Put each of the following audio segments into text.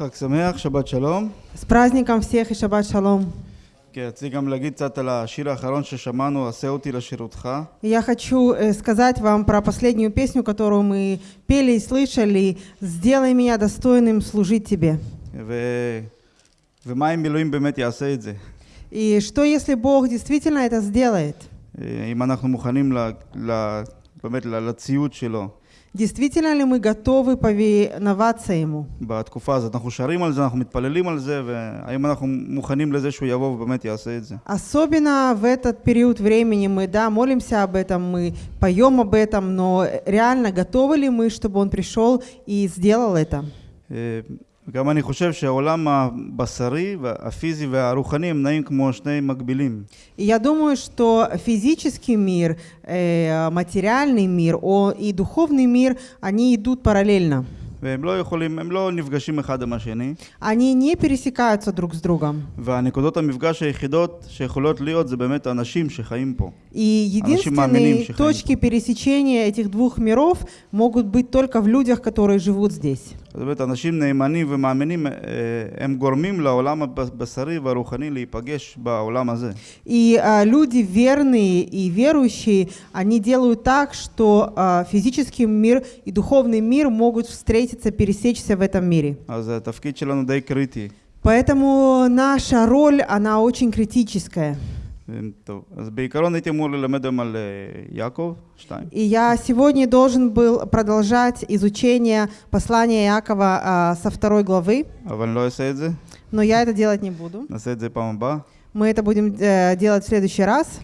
חג שמח, שבת שלום. С праздником всех и шаббат шалом. כן, רציתי גם להגיד קצת על השיר האחרון ששמענו, עשה אותי לשירותך. Я хочу э, сказать вам про последнюю песню, которую мы пели и слышали. «Сделай меня достойным служить тебе». ו... ומה אם אלוהים באמת יעשה את זה? И что, если Бог действительно это сделает? אה, אם אנחנו מוכנים ל... ל... באמת ל- לציות שלו Действительно ли мы готовы повиноваться Ему? בתקופה הזאת. אנחנו שרים על זה, אנחנו מתפללים על זה, והאם אנחנו מוכנים לזה שהוא יבוא ובאמת יעשה את זה? Особенно в этот период времени мы, да, молимся об этом, мы поем об этом, но реально готовы ли мы, чтобы Он пришел и сделал это? אה, גם אני חושב שהעולם הבשרי, הפיזי והרוחני הם נעים כמו שני מקבילים. И я думаю, что физический мир, э, материальный мир о, и духовный мир, они идут параллельно. והם לא יכולים, הם לא נפגשים אחד עם השני, Они не пересекаются друг с другом. והנקודות המפגש היחידות שיכולות להיות זה באמת האנשים שחיים פה. И Анаши мааминим единственные шихаим. точки пересечения этих двух миров могут быть только в людях, которые живут здесь. אז באמת אנשים נאמנים ומאמינים, אה, הם גורמים לעולם הבשרי והרוחני להיפגש בעולם הזה. И а, люди верные и верующие, они делают так, что а, физический мир и духовный мир могут встретиться, пересечься в этом мире. Поэтому наша роль, она очень критическая. И я сегодня должен был продолжать изучение послания Якова а, со второй главы. Но я это делать не буду. Мы это будем э, делать в следующий раз.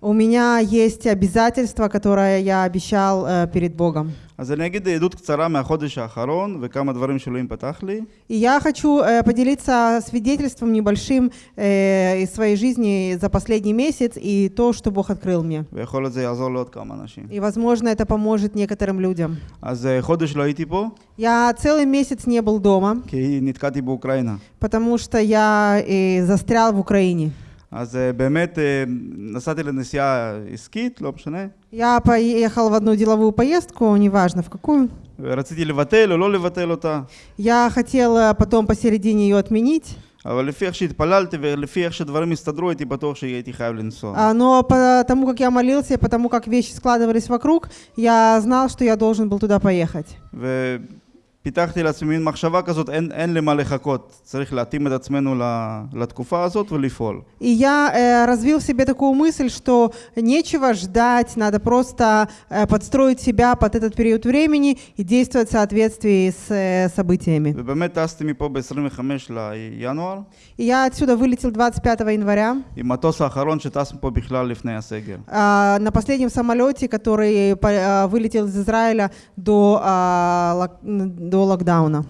У меня есть обязательство, которое я обещал э, перед Богом. אז אני אגיד עדות קצרה מהחודש האחרון וכמה דברים שאלוהים פתח לי, И я хочу э, поделиться свидетельством небольшим э, из своей жизни за последний месяц и то, что Бог открыл мне. ויכול להיות זה יעזור לעוד כמה אנשים. И, возможно, это поможет некоторым людям. אז אה, חודש לא הייתי פה, Я целый месяц не был дома, כי נתקעתי באוקראינה. потому что я э, застрял в Украине. אז אה, באמת אה, נסעתי לנסיעה עסקית, לא משנה, Я поехал в одну деловую поездку, неважно в какую. ורציתי לבטל או לא לבטל אותה, Я хотела потом посередине ее отменить, אבל לפי איך שהתפללתי ולפי איך שדברים הסתדרו, הייתי בטוח שהייתי חייב לנסוע. а, но потому как я молился, и потому как вещи складывались вокруг, я знал, что я должен был туда поехать. ופיתחתי לעצמי מין מחשבה כזאת, אין, אין למה לחכות, צריך להתאים את עצמנו ל- לתקופה הזאת ולפעול. И я э, развил в себе такую мысль, что нечего ждать, надо просто э, подстроить себя под этот период времени и действовать в соответствии с э, событиями. ובאמת טסתי מפה ב-25 לינואר, И я отсюда вылетел 25 января עם מטוס האחרון שטס מפה בכלל לפני הסגר. а, на последнем самолете, который по- а, вылетел из Израиля до, а, лок- до локдауна.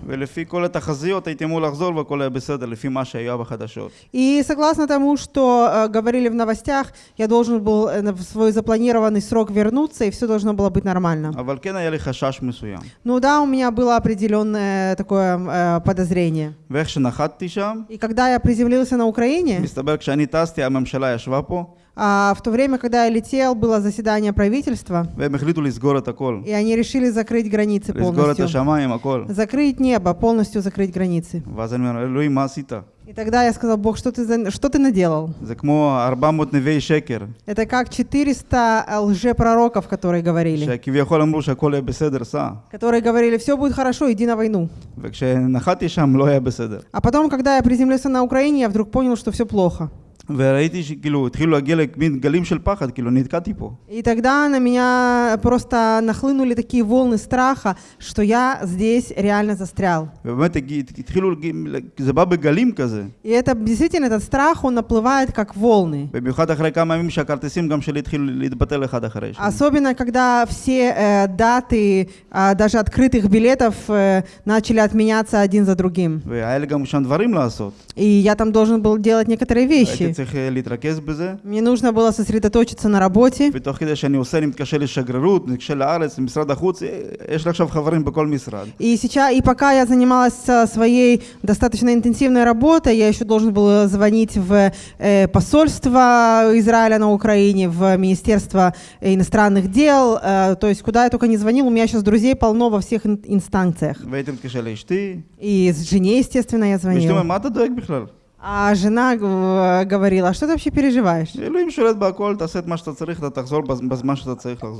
И согласно тому, что э, говорили в новостях, я должен был э, в свой запланированный срок вернуться, и все должно было быть нормально. Ну да, у меня было определенное такое э, подозрение. И когда я приземлился на Украине, а в то время, когда я летел, было заседание правительства. И они решили закрыть границы полностью. Закрыть небо, полностью закрыть границы. И тогда я сказал, Бог, что ты, за... что ты наделал? Это как 400 лжепророков, которые говорили. Которые говорили, все будет хорошо, иди на войну. А потом, когда я приземлился на Украине, я вдруг понял, что все плохо. וראיתי שכאילו התחילו להגיע למין גלים של פחד, כאילו נתקעתי פה. И тогда на меня просто нахлынули такие волны страха, что я здесь реально застрял. ובאמת הגיע- התחילו, להגיע- זה בא בגלים כזה. И это действительно, этот страх, он наплывает как волны. במיוחד אחרי כמה ימים שהכרטיסים גם שלי התחילו להתבטל אחד אחרי השני. Особенно, когда все э, даты, а, даже открытых билетов, э, начали отменяться один за другим. והיה לי גם שם דברים לעשות. И я там должен был делать некоторые הייתי вещи. צריך אה, להתרכז בזה. Мне нужно было сосредоточиться на работе. ותוך כדי שאני עושה, אני מתקשר לשגרירות, מתקשר לארץ, למשרד החוץ, אה, יש לי עכשיו חברים בכל משרד. И сейчас, и пока я занималась э, своей достаточно интенсивной работой, я еще должен был звонить в э, посольство Израиля на Украине, в Министерство иностранных дел, э, то есть куда я только не звонил, у меня сейчас друзей полно во всех ин- инстанциях. והייתי מתקשר לאשתי, И с жене, естественно, я ואשתי А жена э, говорила, что ты вообще переживаешь?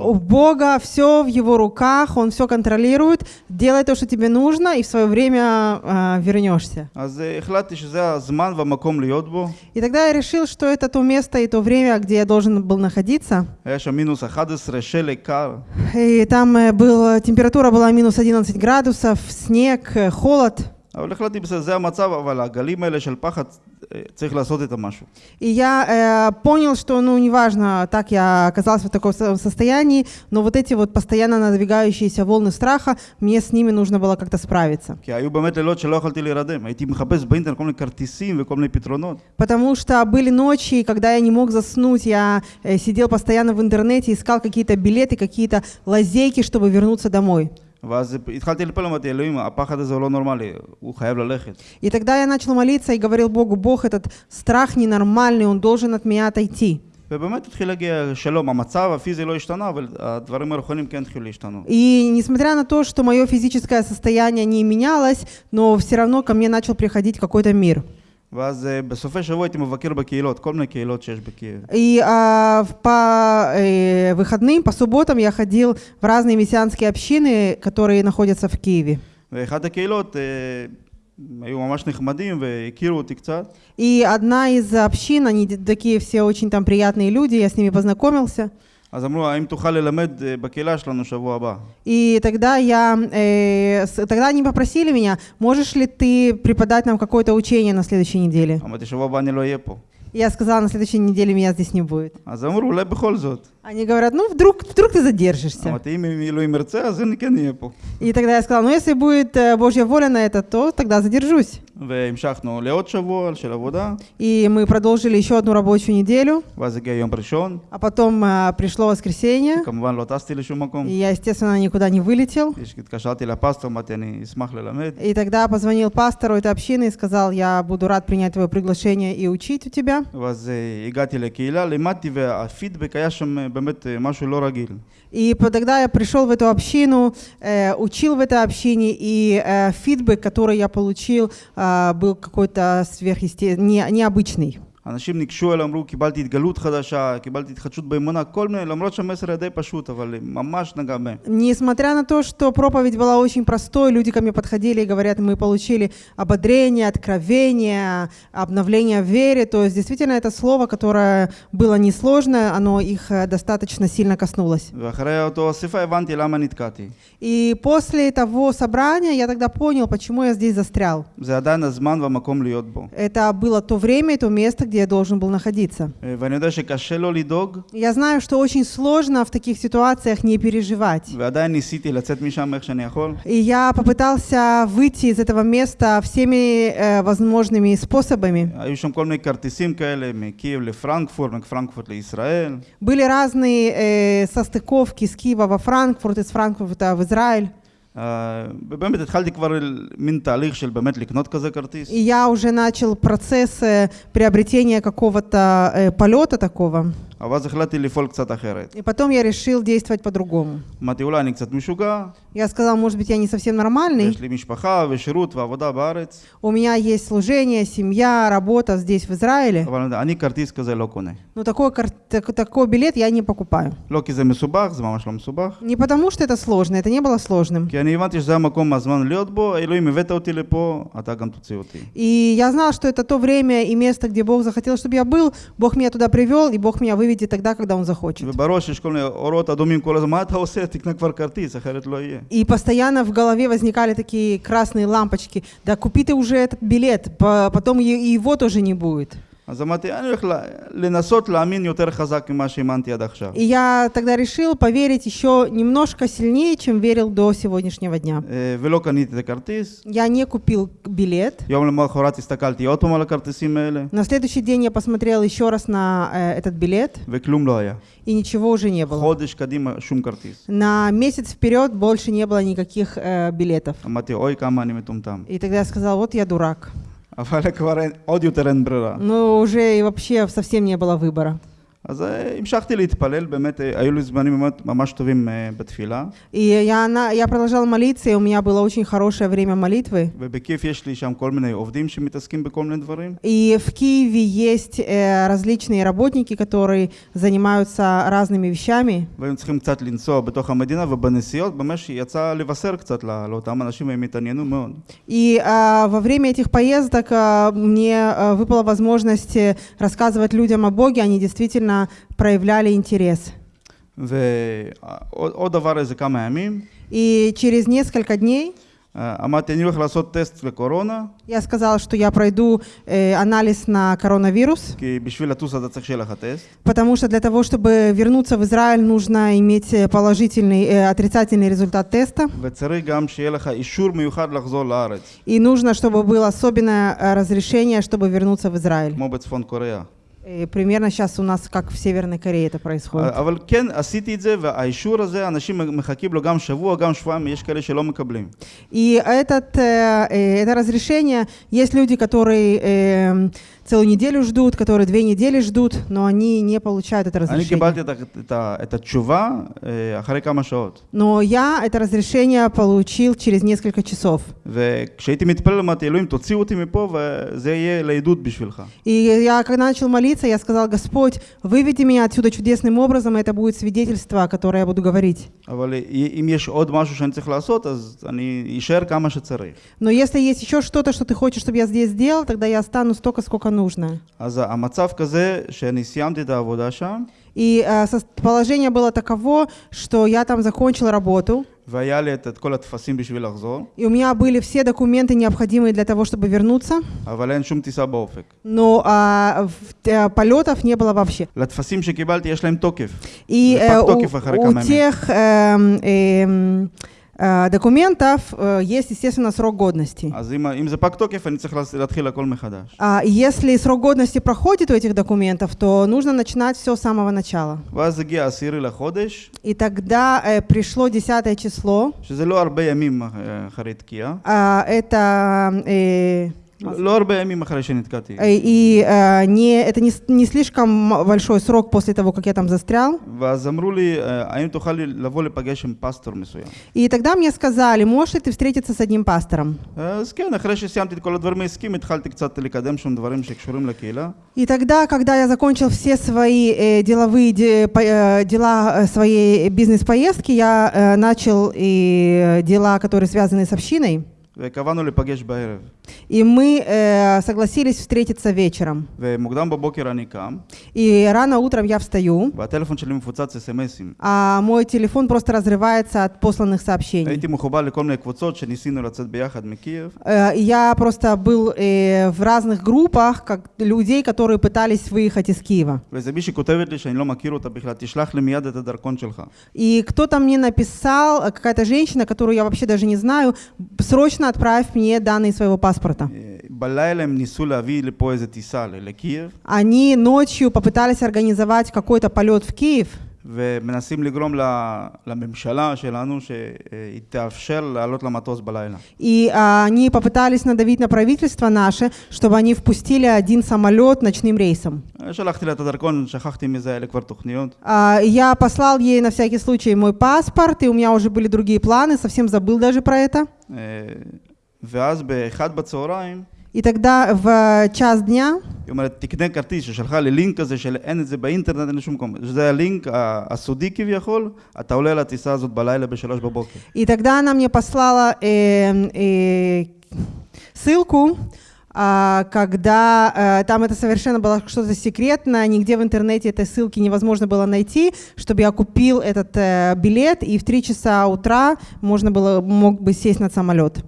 У Бога все в его руках, он все контролирует, делай то, что тебе нужно, и в свое время э, вернешься. И тогда я решил, что это то место и то время, где я должен был находиться. И там э, был, температура была минус 11 градусов, снег, э, холод. אבל החלטתי, בסדר, זה המצב, אבל הגלים האלה של פחד, אה, צריך לעשות איתם משהו. И я э, понял, что, ну, неважно, так я оказался в таком со- состоянии, но вот эти вот постоянно надвигающиеся волны страха, мне с ними нужно было как-то справиться. כי היו באמת לילות שלא יכולתי להירדם. הייתי מחפש באינטרנט כל מיני כרטיסים וכל מיני פתרונות. Потому что были ночи, когда я не мог заснуть, я э, сидел постоянно в интернете, искал какие-то билеты, какие-то лазейки, чтобы вернуться домой. ואז התחלתי לפעול, אמרתי, אלוהים, הפחד הזה הוא לא נורמלי, הוא חייב ללכת. И тогда я начал молиться и говорил Богу, Бог, этот страх ненормальный, он должен от меня отойти. ובאמת התחיל להגיע שלום, המצב הפיזי לא השתנה, אבל הדברים הרוחניים כן התחילו להשתנות. И несмотря на то, что мое физическое состояние не менялось, но все равно ко мне начал приходить какой-то мир. ואז אה, בסופי שבוע הייתי מבקר בקהילות, כל מיני קהילות שיש בקייב. И а, в- по э, выходным, по субботам я ходил в разные мессианские общины, которые находятся в Киеве. ואחת הקהילות אה, היו ממש נחמדים והכירו אותי קצת. И одна из общин, они д- такие все очень там приятные люди, я с ними познакомился. אז אמרו, האם תוכל ללמד אה, בקהילה שלנו שבוע הבא? И тогда я, э, с- тогда они попросили меня, можешь ли ты преподать нам какое-то учение на следующей неделе? אמרתי, שבוע הבא אני לא אהיה פה. И Я сказала, на следующей неделе меня здесь не будет. אז אמרו, אולי בכל זאת. Они говорят, ну вдруг, вдруг ты задержишься. А ты имя Илюй Мерца, Зенке Непл. И тогда я сказал, ну если будет э, Божья воля на это, то тогда задержусь. И мы продолжили еще одну рабочую неделю. А потом э, пришло воскресенье. И я, естественно, никуда не вылетел. И тогда позвонил пастору этой общины и сказал, я буду рад принять твое приглашение и учить у тебя. ואז אה, הגעתי לקהילה, לימדתי, והפידבק היה שם אה, באמת אה, משהו לא רגיל. И по- тогда я пришел в эту общину, э, учил в этой общине, и э, фидбэк, который я получил, э, был какой-то сверхъесте... не, необычный. אנשים ניגשו אליי, אמרו, קיבלתי התגלות חדשה, קיבלתי התחדשות באמונה, כל מיני, למרות שהמסר היה די פשוט, אבל אה, ממש נגע בהם. Несмотря на то, что проповедь была очень простой, люди ко мне подходили и говорят, мы получили ободрение, откровение, обновление в вере. То есть действительно это слово, которое было несложное, оно их э, достаточно сильно коснулось. ואחרי אותו אספה הבנתי למה נתקעתי. И после того собрания я тогда понял, почему я здесь застрял. זה עדיין הזמן והמקום להיות בו. Это было то время и то место, где где я должен был находиться. Я знаю, что очень сложно в таких ситуациях не переживать. И я попытался выйти из этого места всеми э, возможными способами. Были разные э, состыковки с Киева во Франкфурт, из Франкфурта в Израиль. אה, ובאמת התחלתי כבר מין תהליך של באמת לקנות כזה כרטיס. И я уже начал процесс э, приобретения какого-то э, полета такого. И потом я решил действовать по-другому. Я сказал, может быть, я не совсем нормальный. У меня есть служение, семья, работа здесь, в Израиле. Но такой, так, такой билет я не покупаю. Не потому, что это сложно, это не было сложным. И я знал, что это то время и место, где Бог захотел, чтобы я был. Бог меня туда привел, и Бог меня вывел выведет тогда, когда он захочет. И постоянно в голове возникали такие красные лампочки. Да купи ты уже этот билет, потом его тоже не будет. אז אמרתי, אני הולך ל- לנסות להאמין יותר חזק ממה שהאמנתי עד עכשיו. И я тогда решил поверить еще немножко сильнее, чем верил до сегодняшнего дня. אה, ולא קניתי את הכרטיס. Я не купил билет. יום למחרת הסתכלתי עוד פעם על הכרטיסים האלה, На следующий день я посмотрел еще раз на э, этот билет, וכלום לא היה. и ничего уже не было. חודש קדימה שום כרטיס. На месяц вперед больше не было никаких э, билетов. אמרתי, אוי, כמה אני מטומטם. И тогда я сказал, вот я дурак. Ну, уже и вообще совсем не было выбора. אז אה, המשכתי להתפלל, באמת אה, היו לי זמנים ממש, ממש טובים אה, בתפילה. И я, на, я продолжал молиться, и у меня было очень хорошее время молитвы. ובכיף יש לי שם כל מיני עובדים שמתעסקים בכל מיני דברים. И в Киеве есть э, различные работники, которые занимаются разными вещами. והיו צריכים קצת לנסוע בתוך המדינה, ובנסיעות ממש יצא לבשר קצת לא- לאותם אנשים, והם התעניינו מאוד. И а, во время этих поездок а, мне а, выпала возможность э, рассказывать людям о Боге, они действительно проявляли интерес. ועוד עוד דבר איזה כמה ימים, И через несколько дней אה, אמרתי, אני הולך לעשות טסט לקורונה, я сказала, что я пройду э, анализ на коронавирус, כי בשביל לטוס אתה צריך שיהיה לך טסט. потому что для того, чтобы вернуться в Израиль, нужно иметь э, положительный, э, отрицательный результат теста. וצריך גם שיהיה לך אישור מיוחד לחזור לארץ, И нужно, чтобы было особенное э, разрешение, чтобы вернуться в Израиль. כמו בצפון קוריאה. И примерно сейчас у нас, как в Северной Корее это происходит. אבל כן, עשיתי את זה, והאישור הזה, אנשים מחכים לו גם שבוע, גם שבועיים, יש כאלה שלא מקבלים. И этот, э, э, это разрешение, есть люди, которые э, целую неделю ждут, которые две недели ждут, но они не получают это разрешение. Но я это разрешение получил через несколько часов. И я, когда начал молиться, я сказал, Господь, выведи меня отсюда чудесным образом, и это будет свидетельство, которое я буду говорить. Но если есть еще что-то, что ты хочешь, чтобы я здесь сделал, тогда я останусь столько, сколько нужно. אז המצב כזה שאני סיימתי את העבודה שם, И э, со- положение было таково, что я там закончил работу, והיה לי את, את כל הטפסים בשביל לחזור, и у меня были все документы, необходимые для того, чтобы вернуться, אבל אין שום טיסה באופק. но а, в- э, полетов не было вообще. לטפסים שקיבלתי יש להם תוקף. И זה э, пак у, токев אחרי у כמה ימים. Э, документов э, есть, естественно, срок годности. А если срок годности проходит у этих документов, то нужно начинать все с самого начала. И тогда э, пришло 10 число. А, это... לא לא הרבה ימים אחרי שנתקעתי. э, и э, не, это не, с- не слишком м- большой срок после того, как я там застрял. ואז אמרו לי, אה, האם תוכל לי לבוא לפגש עם פסטור מסוים? И тогда мне сказали, можешь ли ты встретиться с одним пастором? אז כן, אחרי שסיימתי את כל הדברים העסקיים, התחלתי קצת לקדם שם דברים שקשורים לקהילה. И тогда, когда я закончил все свои э, деловые де- по- э, дела э, своей бизнес-поездки, я э, начал и э, дела, которые связаны с общиной. וקבענו להיפגש בערב. И мы э, согласились встретиться вечером. И рано утром я встаю. А мой телефон просто разрывается от посланных сообщений. Э, я просто был э, в разных группах как людей, которые пытались выехать из Киева. И кто-то мне написал, э, какая-то женщина, которую я вообще даже не знаю, срочно отправь мне данные своего паспорта אה, בלילה הם ניסו להביא לפה איזה טיסה ל- לקייב, Они ночью попытались организовать какой-то полет в Киев, ומנסים לגרום ל- לממשלה שלנו שהיא תאפשר לעלות למטוס בלילה. и а, они попытались надавить на правительство наше, чтобы они впустили один самолет ночным рейсом. אה, שלחתי לה את הדרכון, שכחתי מזה, היה לי כבר תוכניות. А, Я послал ей на всякий случай мой паспорт, и у меня уже были другие планы, совсем забыл даже про это. אה, ואז באחד בצהריים, И тогда в час дня היא אומרת, תקנה כרטיס, ששלחה לי לינק כזה של אין את זה באינטרנט, אין לשום מקום. שזה הלינק ה- הסודי כביכול, אתה עולה על הטיסה הזאת בלילה בשלוש בבוקר. И тогда она мне послала э, э, ссылку, а, А, когда э, там это совершенно было что-то секретно, нигде в интернете этой ссылки невозможно было найти, чтобы я купил этот э, билет, и в 3 часа утра можно было, мог бы сесть на самолет.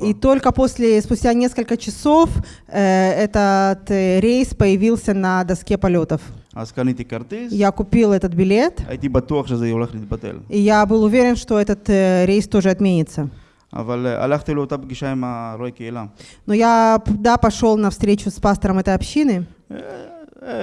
И только после, спустя несколько часов, э, этот рейс появился на доске полетов. אז קניתי כרטיס, Я купил этот билет, הייתי בטוח שזה הולך להתבטל. и я был уверен, что этот э, рейс тоже отменится. אבל אה, הלכתי לאותה פגישה עם הרואה קהילה. Но я, да, пошел на встречу с пастором этой общины. אה,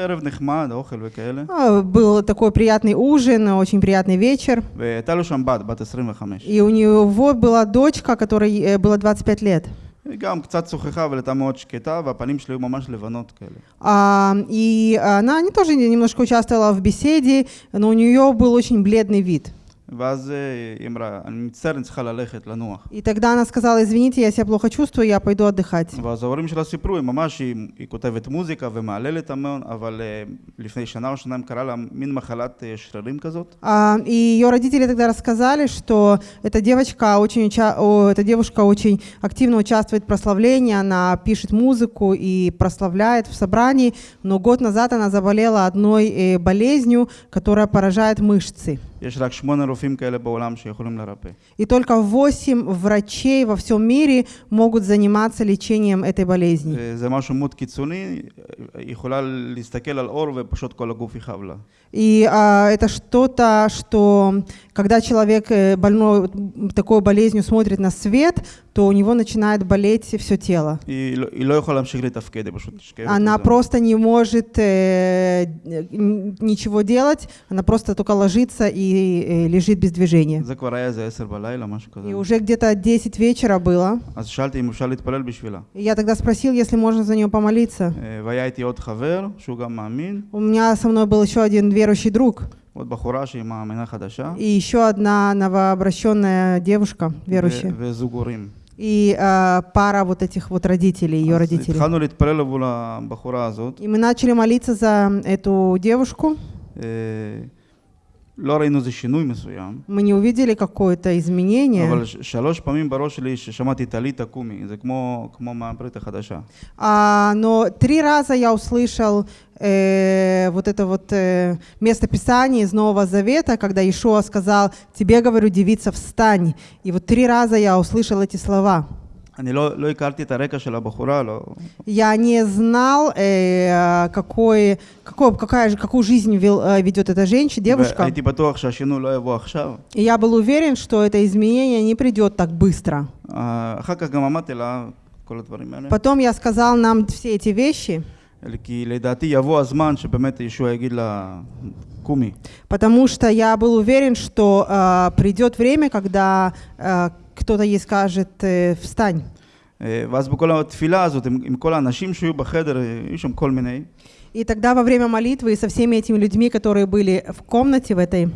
ערב נחמד, אוכל וכאלה. А, Был такой приятный ужин, очень приятный вечер. והייתה לו שם בת, בת 25. И у него была дочка, которой э, было 25 лет. היא גם קצת שוחחה, אבל הייתה מאוד שקטה, והפנים שלי היו ממש לבנות כאלה. А, и она не тоже немножко участвовала в беседе, но у нее был очень бледный вид. ואז אה, היא אמרה, אני מצטער, אני צריכה ללכת, לנוח. И тогда она сказала, извините, я себя плохо чувствую, я пойду отдыхать. ואז ההורים שלה סיפרו, היא ממש, היא, היא כותבת מוזיקה ומהללת המון, אבל אה, לפני שנה או שנתיים קרה לה מין מחלת אה, שרירים כזאת. А, и ее родители тогда рассказали, что эта девочка очень, уча- о, эта девушка очень активно участвует в прославлении, она пишет музыку и прославляет в собрании, но год назад она заболела одной э, болезнью, которая поражает мышцы. И только восемь врачей во всем мире могут заниматься лечением этой болезни. И а, это что-то, что когда человек э, больной такой болезнью смотрит на свет, то у него начинает болеть все тело. היא לא, היא לא יכולה להמשיך לתפקד, היא פשוט נשכבת. Она וזהו. просто не может э, н- ничего делать, она просто только ложится и э, лежит без движения. זה כבר היה איזה עשר בלילה, משהו כזה. И уже где-то 10 вечера было. אז שאלתי אם אפשר להתפלל בשבילה. И я тогда спросил, если можно за нее помолиться. אה, והיה איתי עוד חבר, שהוא גם מאמין, У меня со мной был еще один верующий друг עוד בחורה שהיא מאמינה חדשה, и еще одна новообращенная девушка верующая. ו- וזוג הורים. и э, пара вот этих вот родителей, ее родителей. И мы начали молиться за эту девушку. אה, לא ראינו איזה שינוי מסוים, Мы не увидели какое-то изменение. אבל ש- שלוש פעמים בראש שלי ששמעתי טלי תקומי, זה כמו, כמו מהברית החדשה. А, но три раза я услышал э, вот это вот э, место Писания из Нового Завета, когда Ишуа сказал, тебе, говорю, девица, встань. И вот три раза я услышал эти слова. אני לא, לא הכרתי את הרקע של הבחורה, לא, Я не знал, э, какой, какой, какая, же- какую жизнь вел- э, ведет эта женщина, девушка. והייתי בטוח שהשינוי לא יבוא עכשיו. И я был уверен, что это изменение не придет так быстро. אה, אחר כך גם אמרתי לה כל הדברים האלה, Потом я сказал нам все эти вещи, כי לדעתי יבוא הזמן שבאמת ישוע יגיד לה, קומי. потому что я был уверен, что э, придет время, когда э, кто-то ей скажет э, «встань». אה, ואז בכל התפילה הזאת, עם, עם כל האנשים שהיו בחדר, אה, היו שם כל מיני, И тогда во время молитвы и со всеми этими людьми, которые были в комнате в этой,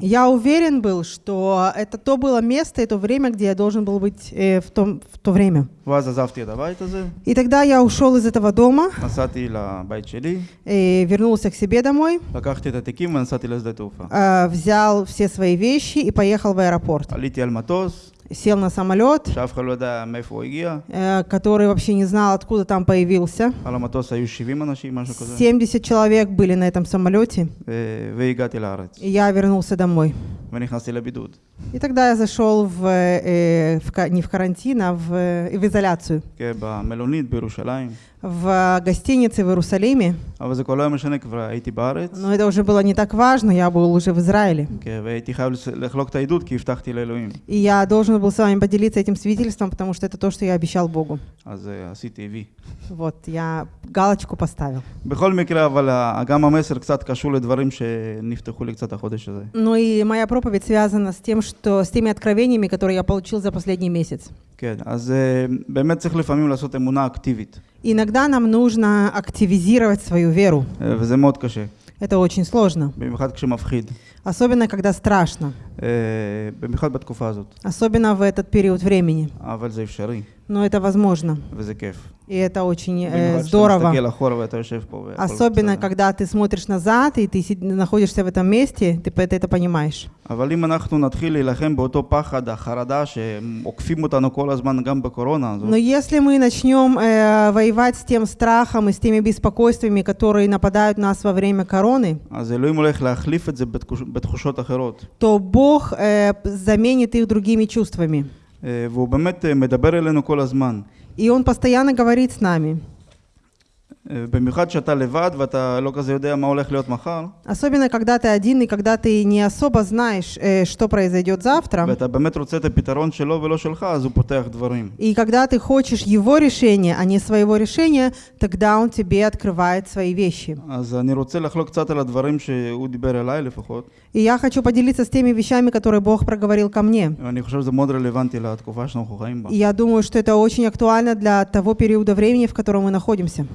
я уверен был, что это то было место, это время, где я должен был быть э, в, том, в то время. И тогда я ушел из этого дома, и э, вернулся к себе домой, э, взял все свои вещи и поехал в аэропорт сел на самолет, э, который вообще не знал, откуда там появился. 70 человек были на этом самолете, и я вернулся домой. И тогда я зашел в, э, э, в, не в карантин, а в, в изоляцию в э, гостинице в Иерусалиме. Но это уже было не так важно, я был уже в Израиле. И я должен был с вами поделиться этим свидетельством, потому что это то, что я обещал Богу. Вот, я галочку поставил. Ну и моя проповедь связана с тем, что с теми откровениями, которые я получил за последний месяц. כן, אז אה, באמת צריך לפעמים לעשות אמונה אקטיבית, Иногда нам нужно активизировать свою веру. אה, וזה מאוד קשה, Это очень сложно. במיוחד כשמפחיד. Особенно, когда страшно. אה, במיוחד בתקופה הזאת. особенно в этот период времени. אבל זה אפשרי, Но это возможно, וזה כיף. и это очень э, במיוחד כשאתה здорово. מסתכל אחורה ואתה יושב פה והכל Особенно, בסדר. когда ты смотришь назад, и ты си- находишься в этом месте, ты п- ты это понимаешь. אבל אם אנחנו נתחיל להילחם באותו פחד, החרדה שעוקפים אותנו כל הזמן גם בקורונה הזאת, Но если мы начнем э, воевать с тем страхом и с теми беспокойствами, которые нападают на нас во время короны, אז אלוהים הולך להחליף את זה בתחוש, בתחושות אחרות. то Бог э, заменит их другими чувствами. אה, והוא באמת אה, מדבר אלינו כל הזמן. И Он постоянно говорит с нами. אה, במיוחד כשאתה לבד ואתה לא כזה יודע מה הולך להיות מחר, Особенно, когда ты один и когда ты не особо знаешь, э, что произойдет завтра. ואתה באמת רוצה את הפתרון שלו ולא שלך, אז הוא פותח дворим. И когда ты хочешь его решения, а не своего решения, тогда он тебе открывает свои вещи. אז אני רוצה לחלוק קצת על הדברים שהוא דיבר אליי לפחות, И я хочу поделиться с теми вещами, которые Бог проговорил ко мне. ואני חושב שזה מאוד רלוונטי לתקופה שאנחנו חיים בה. И я думаю, что это очень актуально для того периода времени, в котором мы находимся.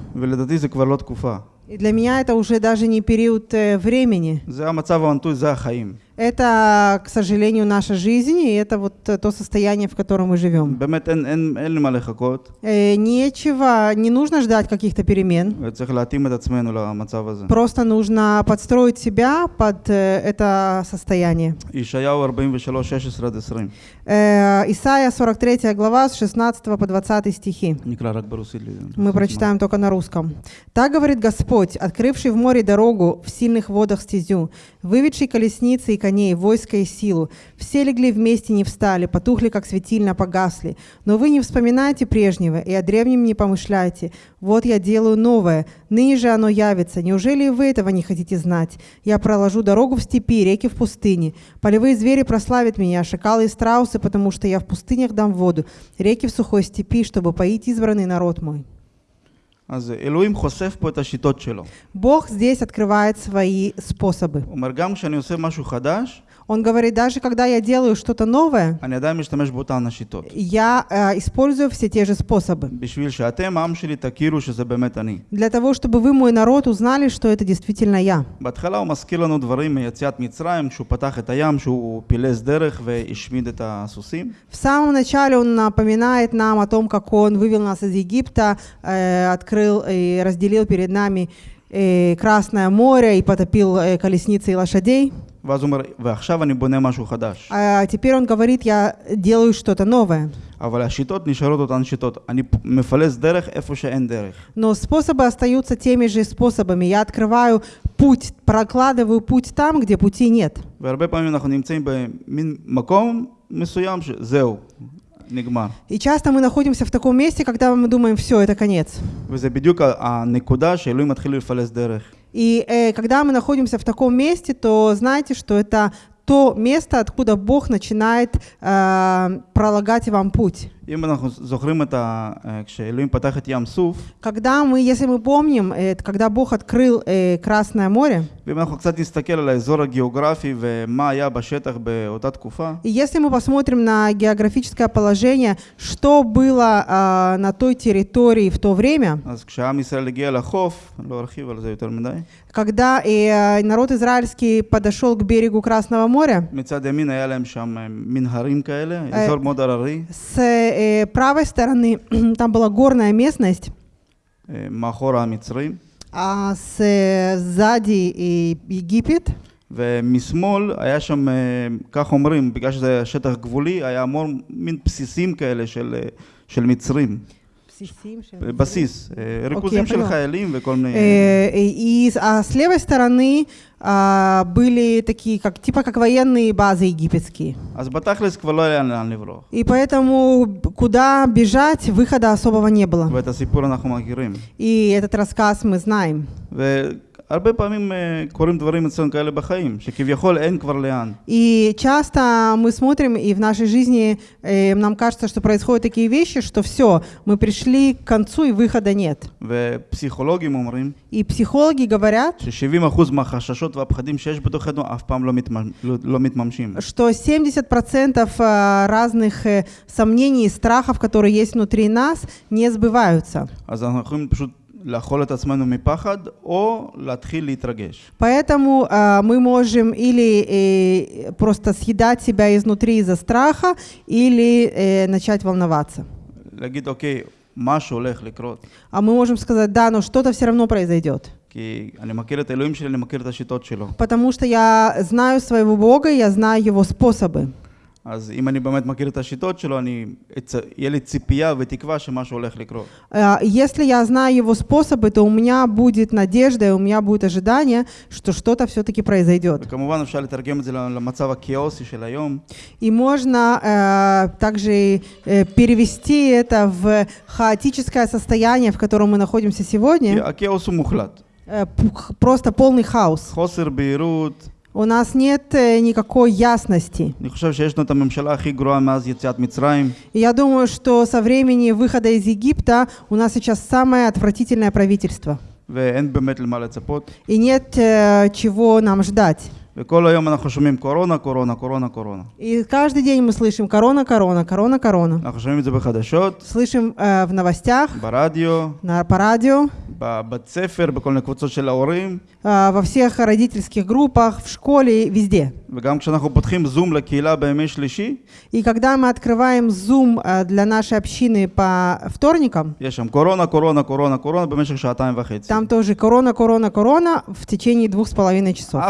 ולדעתי זה כבר לא תקופה. И для меня это уже даже не период э, времени. זה המצב המנטוי, זה החיים. Это, к сожалению, наша жизнь, и это вот э, то состояние, в котором мы живем. Э, нечего, не нужно ждать каких-то перемен. Просто нужно подстроить себя под э, это состояние. Исайя 43 глава с 16 по 20 стихи. Мы прочитаем только на русском. «Так говорит Господь, открывший в море дорогу, в сильных водах стезю, выведший колесницы и коней, войско и силу. Все легли вместе, не встали, потухли, как светильно, погасли. Но вы не вспоминайте прежнего и о древнем не помышляйте. Вот я делаю новое, ныне же оно явится. Неужели и вы этого не хотите знать? Я проложу дорогу в степи, реки в пустыне. Полевые звери прославят меня, шакалы и страусы, потому что я в пустынях дам воду, реки в сухой степи, чтобы поить избранный народ мой». אז אלוהים חושף פה את השיטות שלו. Бог здесь открывает свои способы. הוא אומר, גם כשאני עושה משהו חדש, Он говорит, даже когда я делаю что-то новое, я э, использую все те же способы. Для того, чтобы вы, мой народ, узнали, что это действительно я. В самом начале он напоминает нам о том, как он вывел нас из Египта, э, открыл и разделил перед нами э, Красное море и потопил э, колесницы и лошадей. ואז הוא אומר, ועכשיו אני בונה משהו חדש. А теперь он говорит, я делаю что-то новое. אבל השיטות נשארות אותן שיטות. אני פ- מפלס דרך איפה שאין דרך. Но способы остаются теми же способами. Я открываю путь, прокладываю путь там, где пути нет. והרבה פעמים אנחנו נמצאים במין מקום מסוים שזהו, נגמר. И часто мы находимся в таком месте, когда мы думаем, все, это конец. וזה בדיוק ה- הנקודה שאלוהים מתחיל לפלס דרך. И э, когда мы находимся в таком месте, то знаете, что это то место, откуда Бог начинает э, пролагать вам путь. אם אנחנו זוכרים את ה... אה, כשאלוהים פתח את ים סוף, Когда мы, если мы помним, э, когда Бог открыл э, Красное море, ואם אנחנו קצת נסתכל על האזור הגיאוגרפי ומה היה בשטח באותה תקופה, и если мы посмотрим на географическое положение, что было э, на той территории в то время, אז כשעם ישראל הגיע לחוף, אני לא ארחיב על זה יותר מדי, когда э, народ израильский подошел к берегу Красного моря, מצד ימין היה להם שם אה, מין הרים כאלה, אה. אזור מאוד הררי, с э, правой стороны там была горная местность, אה, מאחורה המצרים, а с, э, сзади и Египет, ומשמאל היה שם, אה, כך אומרים, בגלל שזה היה שטח גבולי, היה המון מין בסיסים כאלה של, אה, של מצרים, בסיס, אה, ריכוזים של поняла. חיילים וכל מיני... Э, и с- а с левой стороны а, были такие, как, типа как военные базы египетские. אז בתכלס כבר לא היה לאן לברוח, И поэтому б- куда бежать, выхода особого не было. ואת הסיפור אנחנו מכירים. И этот рассказ мы знаем. והרבה פעמים אה, קורים דברים אצלנו כאלה בחיים, שכביכול אין כבר לאן. И часто мы смотрим, и в нашей жизни э, нам кажется, что происходят такие вещи, что все, мы пришли к концу, и выхода нет. ופסיכולוגים אומרים И психологи говорят, ש-70% מהחששות והפחדים שיש בתוכנו אף פעם לא, מתממ... לא, לא מתממשים. что 70% э, разных э, сомнений и страхов, которые есть внутри нас, не сбываются. אז אנחנו יכולים פשוט לאכול את עצמנו מפחד, או להתחיל להתרגש. Поэтому а, мы можем или э, просто съедать себя изнутри из-за страха, или э, начать волноваться. להגיד, אוקיי, משהו הולך לקרות. А мы можем сказать, да, но что-то все равно произойдет. כי אני מכיר את האלוהים שלי, אני מכיר את השיטות שלו. Потому что я знаю своего Бога, я знаю Его способы. אז אם אני באמת מכיר את השיטות שלו, אני, אצ- יהיה לי ציפייה ותקווה שמשהו הולך לקרות. А, Если я знаю Его способы, то у меня будет надежда, и у меня будет ожидание, что что-то все-таки произойдет. וכמובן אפשר לתרגם את זה למצב הכאוסי של היום, И можно э, также э, перевести это в хаотическое состояние, в котором мы находимся כי сегодня, הכאוס הוא מוחלט. э, пух- просто полный хаос. חוסר בהירות, У нас нет э, никакой ясности. אני חושב שיש לנו את הממשלה הכי גרועה מאז יציאת מצרים, И я думаю, что со времени выхода из Египта у нас сейчас самое отвратительное правительство. ואין באמת למה לצפות. И нет э, чего нам ждать. וכל היום אנחנו שומעים קורונה, קורונה, קורונה, קורונה. И каждый день мы слышим корона, корона, корона, корона. אנחנו שומעים את זה בחדשות, Слышим э, в новостях, ברדיו, на, по радио, בבית ספר, בכל מיני קבוצות של ההורים, э, Э, во всех родительских группах, в школе, везде. И когда мы открываем Zoom э, для нашей общины по вторникам, корона, корона, корона, корона, там тоже корона, корона, корона в течение двух с половиной часов.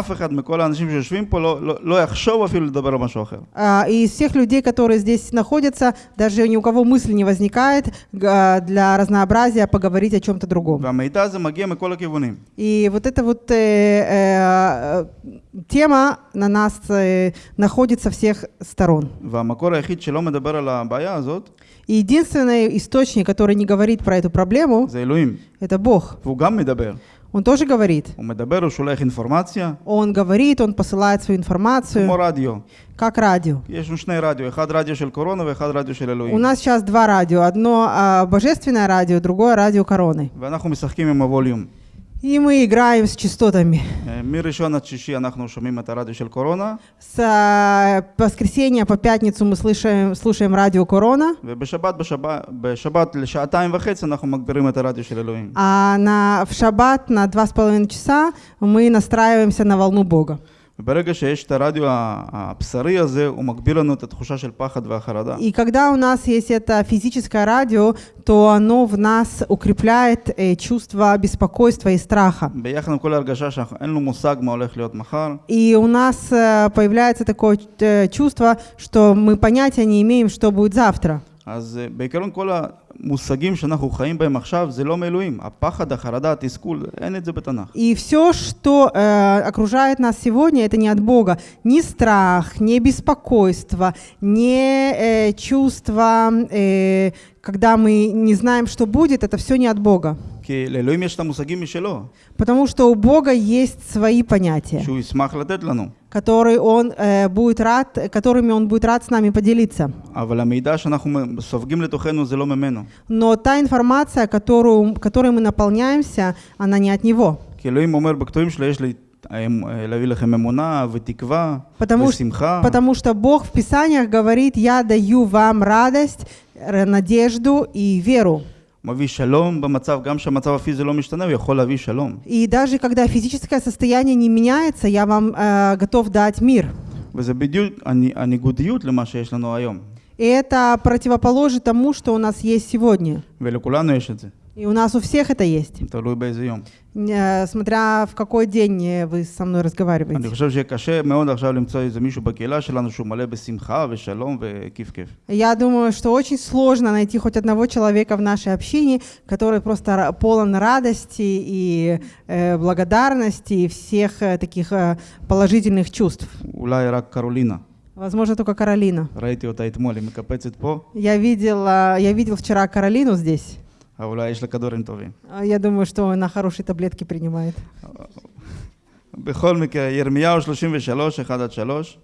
Э, и из всех людей, которые здесь находятся, даже ни у кого мысли не возникает для разнообразия поговорить о чем-то другом. И вот это вот вот э, э, тема на нас э, находится всех сторон. И единственный источник, который не говорит про эту проблему, это Бог. Он тоже говорит. Он говорит, он посылает свою информацию. Как радио. У нас сейчас два радио. Одно а, божественное радио, другое радио короны. ואנחנו משחקים עם הווליום. И мы играем с частотами. אה, מראשון עד שישי אנחנו שומעים את הרדיו של קורונה, С а, воскресенья по пятницу мы слышим, слушаем радио Корона, ובשבת בשבת, בשבת לשעתיים וחצי אנחנו מגבירים את הרדיו של אלוהים. а на, в шаббат на два с половиной часа мы настраиваемся на волну Бога. И когда у нас есть это физическое радио, то оно в нас укрепляет э, чувство беспокойства и страха. И у нас э, появляется такое э, чувство, что мы понятия не имеем, что будет завтра. אז אה, בעיקרון כל המושגים שאנחנו חיים בהם עכשיו זה לא מאלוהים. הפחד, החרדה, התסכול, אין את זה בתנ"ך. И все, что э, окружает нас сегодня, это не от Бога. Ни страх, ни беспокойство, ни э, чувство, э, когда мы не знаем, что будет, это все не от Бога. כי לאלוהים יש את המושגים משלו, Потому что у Бога есть свои понятия, который он, э, будет рад, которыми он будет рад с нами поделиться. Но та информация, которую, которой мы наполняемся, она не от него. Потому, потому что Бог в Писаниях говорит, я даю вам радость, надежду и веру. הוא מביא שלום במצב, גם כשהמצב הפיזי לא משתנה, הוא יכול להביא שלום. И даже когда физическое состояние не меняется, я вам э, готов дать мир. וזה בדיוק הני- הניגודיות למה שיש לנו היום. И это противоположит тому, что у нас есть сегодня. ולכולנו יש את זה, и у нас у всех это есть. Э, смотря в какой день э, вы со мной разговариваете. Я думаю, что очень сложно найти хоть одного человека в нашей общине, который просто полон радости и э, благодарности и всех э, таких э, положительных чувств. Каролина. Возможно, только Каролина. Я видел, я видел вчера Каролину здесь אבל אולי יש לה כדורים טובים. А Я думаю, что она хорошие таблетки принимает. בכל מקרה, ירמיהו 33, 1 עד 3.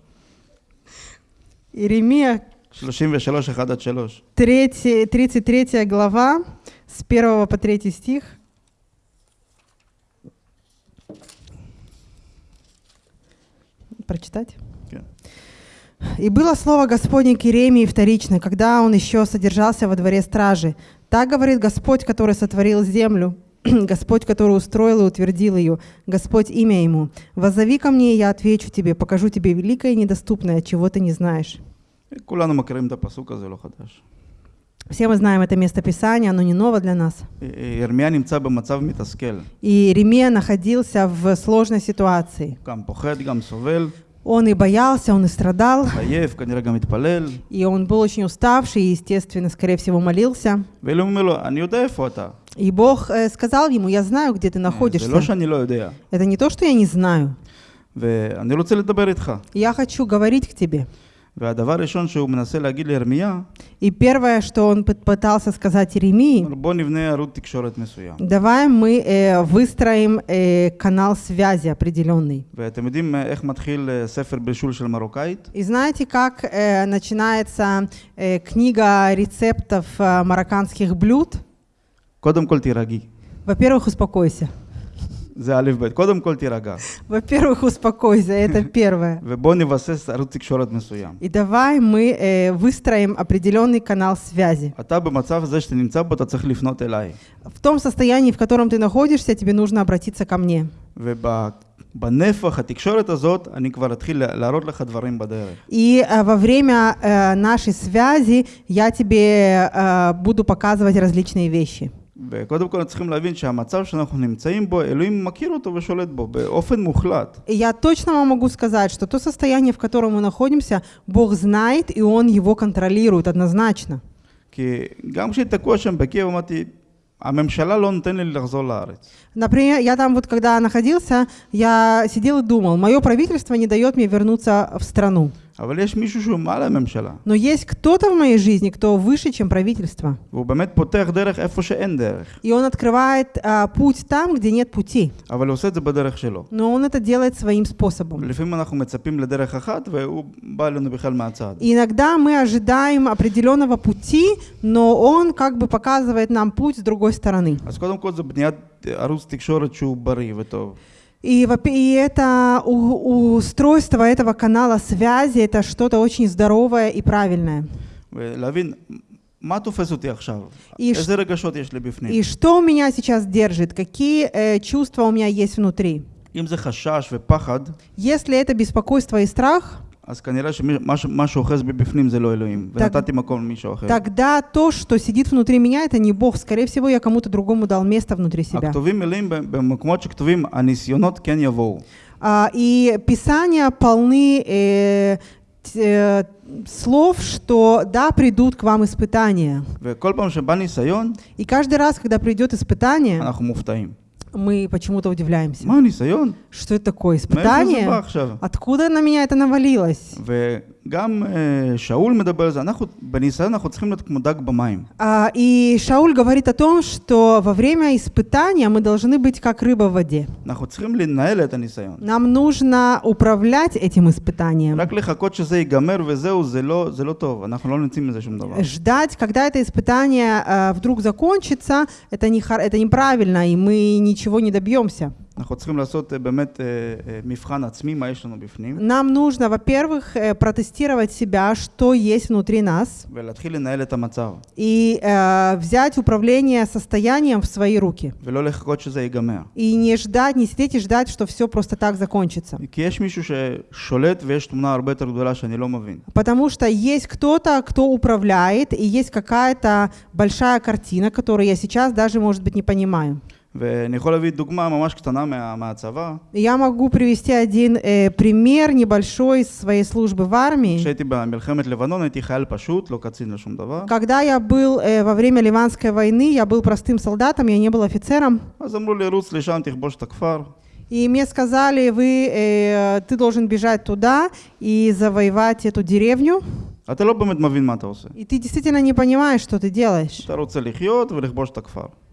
Иеремия, 33, 1 עד 3. 3, 33 глава, с 1 по 3 стих. Прочитать? כן. «И было слово Господне к Иеремии вторично, когда он еще содержался во дворе стражи. Так говорит Господь, который сотворил землю, Господь, который устроил и утвердил ее, Господь имя ему. Возови ко мне, и я отвечу тебе, покажу тебе великое и недоступное, чего ты не знаешь. Все мы знаем это место Писания, оно не ново для нас. И Иеремия находился в сложной ситуации. Он и боялся, он и страдал. И он был очень уставший и, естественно, скорее всего, молился. И Бог э, сказал ему, я знаю, где ты находишься. Это не то, что я не знаю. Я хочу говорить к тебе. И первое, что он пытался сказать Иеремии, давай мы э, выстроим э, канал связи определенный. И знаете, как э, начинается э, книга рецептов э, марокканских блюд? Во-первых, успокойся. זה א' ב', קודם כל תירגע. Во-первых, успокойся, это первое. ובוא נבסס ערוץ תקשורת מסוים. И давай мы э, выстроим определенный канал связи. אתה במצב הזה שאתה נמצא בו, אתה צריך לפנות אליי. В том состоянии, в котором ты находишься, тебе нужно обратиться ко мне. ובנפח התקשורת הזאת, אני כבר אתחיל לה- להראות לך דברים בדרך. И э, во время э, нашей связи я тебе э, буду показывать различные вещи. וקודם כל צריכים להבין שהמצב שאנחנו נמצאים בו, אלוהים מכיר אותו ושולט бо באופן мухлад. И я точно вам могу сказать, что то состояние, в котором мы находимся, Бог знает, и Он его контролирует однозначно. כי גם כשהייתי תקוע שם בקייב, אמרתי, הממשלה לא נותן לי לחזור לארץ. Например, я там вот когда находился, я сидел и думал, мое правительство не дает мне вернуться в страну. Но есть кто-то в моей жизни, кто выше, чем правительство. И он открывает а, путь там, где нет пути. Но он это делает своим способом. И иногда мы ожидаем определенного пути, но он как бы показывает нам путь с другой стороны. אז קודם כל זה בניית ערוץ תקשורת שהוא בריא וטוב. И, во- и это у- устройство этого канала связи, это что-то очень здоровое и правильное. ולהבין מה תופס אותי עכשיו, И, ш- איזה רגשות יש לי בפנים. и что у меня сейчас держит, какие э, чувства у меня есть внутри. אם זה חשש ופחד, Если это беспокойство и страх, אז כנראה שמה שאוחז בי בפנים זה לא אלוהים, Так- ונתתי מקום למישהו אחר. тогда то, что сидит внутри меня, это не Бог. Скорее всего, я кому-то другому дал место внутри себя. הכתובים מלאים ב- במקומות שכתובים, הניסיונות כן יבואו. А, и Писания полны э, т- э, слов, что да, придут к вам испытания. וכל פעם שבא ניסיון, И каждый раз, когда придет испытание, אנחנו מופתעים. мы почему-то удивляемся. Что это такое? Испытание? Откуда на меня это навалилось? וגם אה, שאול מדבר על זה, אנחנו בניסיון אנחנו צריכים להיות כמו דג במים. А, И Шауль говорит о том, что во время испытания мы должны быть как рыба в воде. אנחנו צריכים לנהל את הניסיון. Нам нужно управлять этим испытанием. רק לחכות שזה ייגמר וזהו, זה לא, זה לא טוב, אנחנו לא נמצאים מזה שום דבר. Ждать, когда это испытание э, вдруг закончится, это, не, хор- это неправильно, и мы ничего не добьемся. אנחנו צריכים לעשות אה, באמת אה, אה, מבחן עצמי, מה יש לנו בפנים, Нам нужно, во-первых, э, протестировать себя, что есть внутри нас, ולהתחיל לנהל את המצב, и э, взять управление состоянием в свои руки. ולא לחכות שזה ייגמר. И не ждать, не сидеть и ждать, что все просто так закончится. כי יש מישהו ששולט ויש תמונה הרבה יותר גדולה שאני לא מבין. Потому что есть кто-то, кто управляет, и есть какая-то большая картина, которую я сейчас даже, может быть, не понимаю. Я могу привести один э, пример небольшой своей службы в армии. Когда я был э, во время Ливанской войны, я был простым солдатом, я не был офицером. И мне сказали, вы, э, ты должен бежать туда и завоевать эту деревню. И ты действительно не понимаешь, что ты делаешь.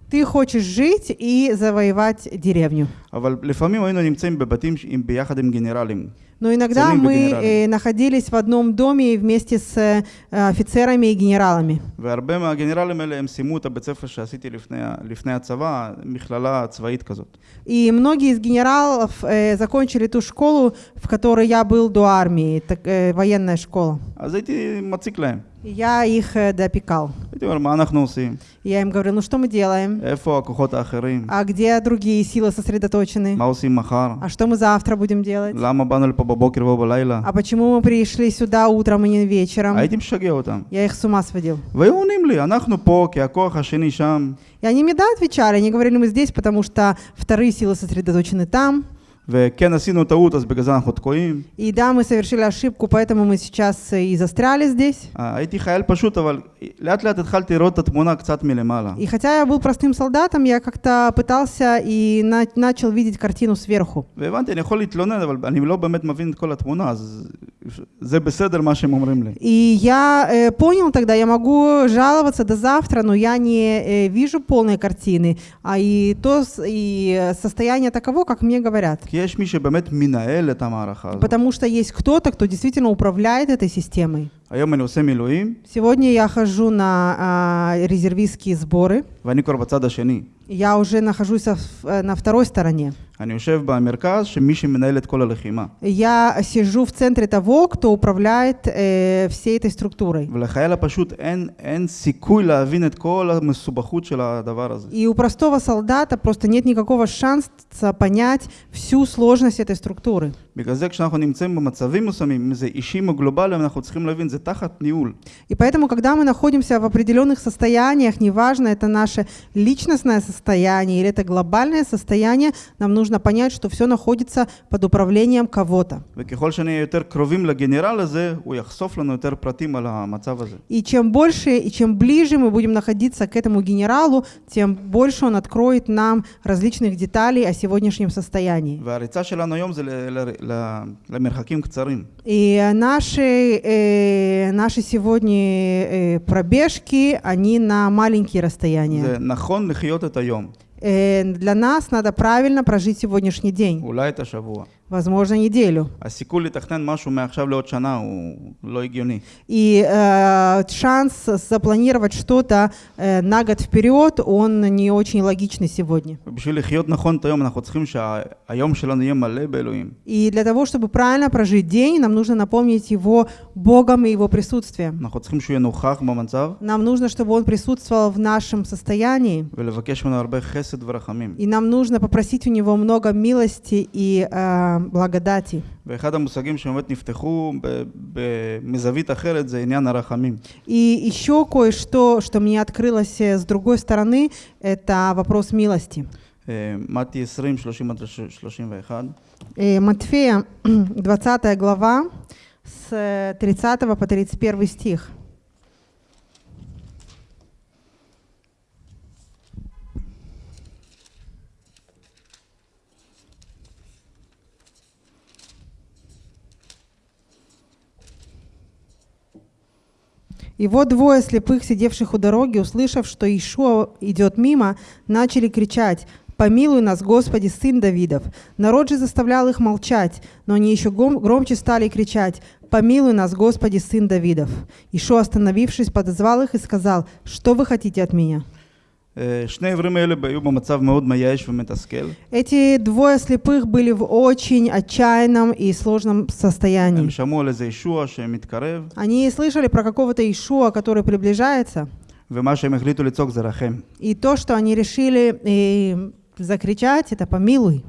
Ты хочешь жить и завоевать деревню. Но иногда мы э, находились в одном доме вместе с э, офицерами и генералами. И многие из генералов э, закончили ту школу, в которой я был до армии, так, э, военная школа. Я их э, допекал. Я им говорю, ну что мы делаем? А где другие силы сосредоточены? А что мы завтра будем делать? А почему мы пришли сюда утром и не вечером? Я их с ума сводил. И они мне да отвечали, они говорили, мы здесь, потому что вторые силы сосредоточены там. И да, мы совершили ошибку, поэтому мы сейчас э, и застряли здесь. И хотя я был простым солдатом, я как-то пытался и начал видеть картину сверху. И я э, понял тогда, я могу жаловаться до завтра, но я не э, вижу полной картины, а и то и э, состояние таково, как мне говорят. כי יש מי שבאמת מנהל את המערכה הזאת. Потому что есть кто-то, кто действительно управляет этой системой. היום אני עושה מילואים, Сегодня я хожу на а, резервистские сборы. ואני כבר בצד השני. Я уже нахожусь в- э, на второй стороне. אני יושב במרכז שמי שמנהל את כל הלחימה. Я сижу в центре того, кто управляет э, всей этой структурой. ולחייל הפשוט אין, אין סיכוי להבין את כל המסובכות של הדבר הזה. И у простого солдата просто нет никакого шанса понять всю сложность этой структуры. בגלל זה כשאנחנו נמצאים במצבים מסוימים, אם זה אישיים או גלובליים, אנחנו צריכים להבין, זה תחת ניהול. И поэтому, когда мы находимся в определенных состояниях, неважно, это наше личностное состояние или это глобальное состояние, нам нужно нужно понять, что все находится под управлением кого-то. И чем больше и чем ближе мы будем находиться к этому генералу, тем больше он откроет нам различных деталей о сегодняшнем состоянии. И наши, э, наши сегодня э, пробежки, они на маленькие расстояния. Э, для нас надо правильно прожить сегодняшний день возможно, неделю. הסיכוי לתכנן משהו מעכשיו לעוד שנה הוא לא הגיוני. И э, шанс запланировать что-то э, на год вперед, он не очень логичный сегодня. ובשביל לחיות נכון את היום, אנחנו צריכים שהיום שלנו יהיה מלא באלוהים. И для того, чтобы правильно прожить день, нам нужно напомнить его Богом и его присутствием. אנחנו צריכים שהוא יהיה נוכח במצב, Нам нужно, чтобы он присутствовал в нашем состоянии. ולבקש ממנו הרבה חסד ורחמים. И нам нужно попросить у него много милости и э, благодати. ואחד המושגים שבאמת נפתחו ב- ב- מזווית אחרת זה עניין הרחמים. И еще кое-что, что мне открылось э, с другой стороны, это вопрос милости. אה, מתי 20, 30 עד 31. Э, Матфея, 20 глава, с э, 30 по 31 стих. И вот двое слепых, сидевших у дороги, услышав, что Ишуа идет мимо, начали кричать «Помилуй нас, Господи, Сын Давидов!» Народ же заставлял их молчать, но они еще громче стали кричать «Помилуй нас, Господи, Сын Давидов!» Ишуа, остановившись, подозвал их и сказал «Что вы хотите от меня?» אה, שני העברים האלה היו במצב מאוד מייאש ומתסכל. Эти двое слепых были в очень отчаянном и сложном состоянии. הם שמעו על איזה ישוע שמתקרב, Они слышали про какого-то Ишуа, который приближается, ומה שהם החליטו לצעוק זה רחם. и то, что они решили э, закричать, это «Помилуй!»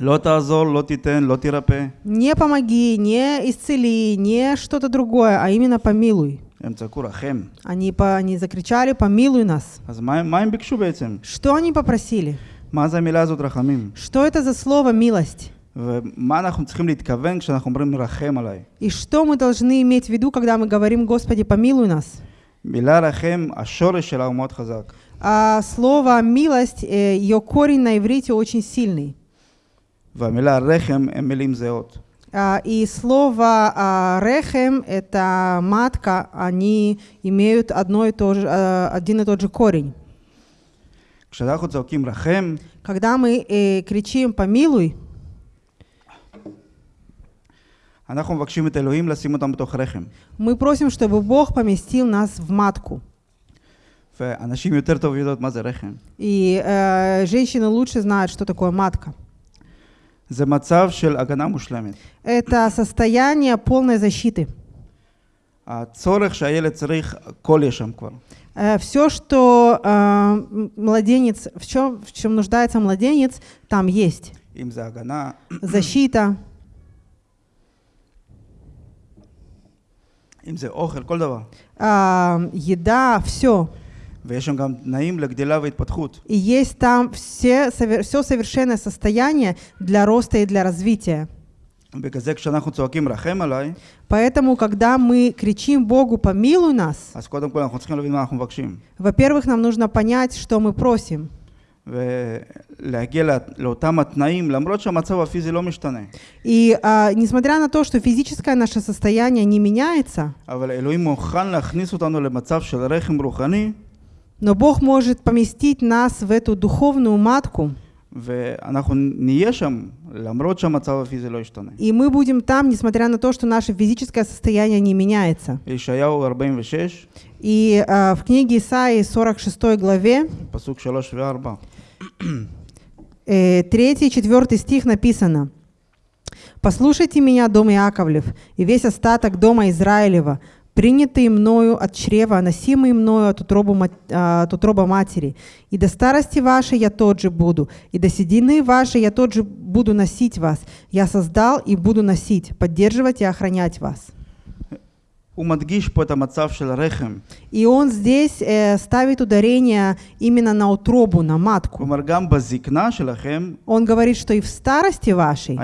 לא תעזור, לא תיתן, לא תירפא. Не помоги, не исцели, не что-то другое, а именно помилуй. הם צעקו רחם. Они, по, они закричали «помилуй нас». אז מה, הם- מה הם ביקשו בעצם? Что они попросили? מה זה המילה הזאת רחמים? Что это за слово «милость»? ומה אנחנו צריכים להתכוון כשאנחנו אומרים רחם עליי? И что мы должны иметь в виду, когда мы говорим «Господи, помилуй нас»? מילה רחם, השורש שלה הוא מאוד חזק. А слово «милость», э, ее корень на иврите очень сильный. והמילה רחם הם מילים זהות. А, И слово а, «рехем» — это матка, они имеют одно и то же, а, один и тот же корень. כשאנחנו צועקים רחם, Когда мы э, кричим «помилуй», אנחנו מבקשים את אלוהים לשים אותם בתוך רחם. мы просим, чтобы Бог поместил нас в матку. ואנשים יותר טוב יודעות מה זה רחם. И э, женщины лучше знают, что такое матка. זה מצב של הגנה מושלמת. Это состояние полной защиты. הצורך שהילד צריך, הכל יש שם כבר. Все, что э, м- младенец, в чем, в чем нуждается младенец, там есть. אם זה הגנה, Защита, אם זה אוכל, כל דבר. а, еда, все. ויש שם גם תנאים לגדילה והתפתחות. И есть там все, все совершенное состояние для роста и для развития. בגלל זה כשאנחנו צועקים רחם עליי, Поэтому, когда мы кричим Богу, помилуй нас, אז קודם כל אנחנו צריכים להבין מה אנחנו מבקשים. во-первых, нам нужно понять, что мы просим. ולהגיע לא- לאותם התנאים, למרות שהמצב הפיזי לא משתנה. И а, несмотря на то, что физическое наше состояние не меняется, אבל אלוהים מוכן להכניס אותנו למצב של רחם רוחני, но Бог может поместить нас в эту духовную матку, ואנחנו נהיה שם, למרות שהמצב הפיזי לא ישתנה. и мы будем там, несмотря на то, что наше физическое состояние не меняется. בישעיהו 46, И а, в книге Исаии 46 главе, פסוק 3 ו-4, э, 3 и 4 стих написано. «Послушайте меня, дом Иаковлев, и весь остаток дома Израилева, принятые мною от чрева, носимые мною от утроба, мат- а, от утроба матери. И до старости вашей я тот же буду, и до седины вашей я тот же буду носить вас. Я создал и буду носить, поддерживать и охранять вас». И он здесь э, ставит ударение именно на утробу, на матку. Он говорит, что и в старости вашей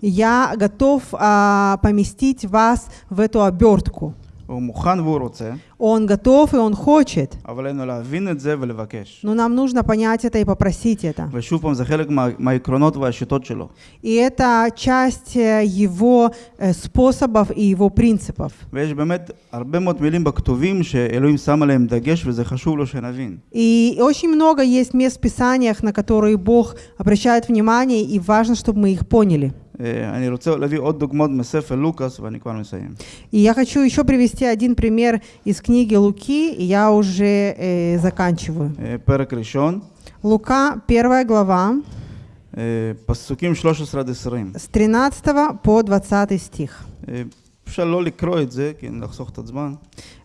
я готов а, поместить вас в эту обертку. הוא מוכן והוא רוצה, Он готов и он хочет, אבל עלינו להבין את זה ולבקש. но нам нужно понять это и попросить это. ושוב פעם, זה חלק מה, מהעקרונות והשיטות שלו. И это часть э, его э, способов и его принципов. ויש באמת הרבה מאוד מילים בכתובים שאלוהים שם עליהם דגש וזה חשוב לו שנבין. И очень много есть мест в Писаниях, на которые Бог обращает внимание, и важно, чтобы мы их поняли. אה, אני רוצה להביא עוד דוגמאות מספר לוקאס ואני כבר מסיים. И я хочу еще привести один пример из книги Луки, и я уже э, заканчиваю. אה, פרק ראשון, Лука, первая глава, אה, פסוקים 13 עד 20. с 13 по 20 стих.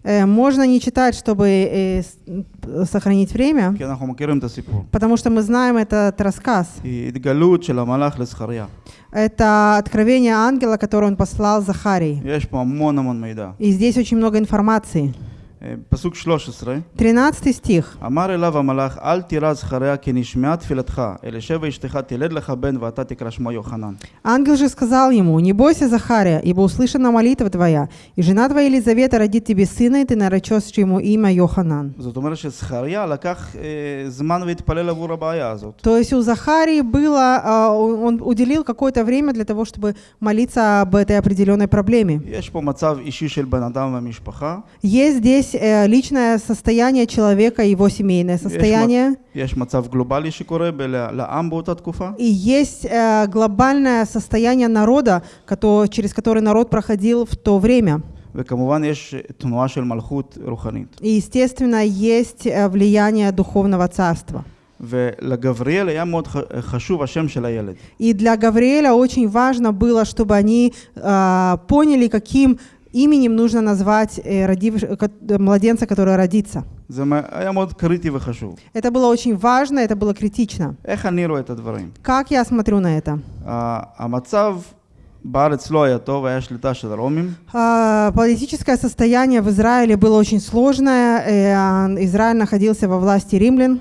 Э, можно не читать, чтобы э, сохранить время, потому что мы знаем этот рассказ. Это откровение ангела, которое он послал Захарии. И здесь очень много информации. אה, פסוק 13, 13 стих. אמר אליו המלאך, אל תירא זכריה כי נשמעה תפילתך, אלישבע אשתך תלד לך בן ואתה תקרא שמו יוחנן. Ангел же сказал ему, «Не бойся, Захария, ибо услышана молитва твоя, и жена твоя Елизавета родит тебе сына, и ты наречешь ему имя Йоханан». זאת אומרת שזכריה לקח אה, זמן והתפלל עבור הבעיה הזאת. То есть у Захарии было, а, он уделил какое-то время для того, чтобы молиться об этой определенной проблеме. יש פה מצב אישי של בן אדם והמשפחה, Есть здесь э, личное состояние человека, его семейное состояние, יש מצב גלובלי שקורה ב- לעם באותה תקופה, и есть э, глобальное состояние народа, кото- через который народ проходил в то время. וכמובן יש תנועה של מלכות רוחנית. И, естественно, есть э, влияние духовного царства. ולגבריאל היה מאוד ח- חשוב השם של הילד. И для Гавриэля очень важно было, чтобы они э, поняли, каким именем нужно назвать э, родив- ко- э, младенца, который родится. זה מ- היה מאוד קריטי וחשוב. Это было очень важно, это было критично. איך אני רואה את הדברים? Как я смотрю на это? ה- המצב בארץ לא היה טוב, היה שליטה של הרומים, А, Политическое состояние в Израиле было очень сложное. э, а, Израиль находился во власти римлян.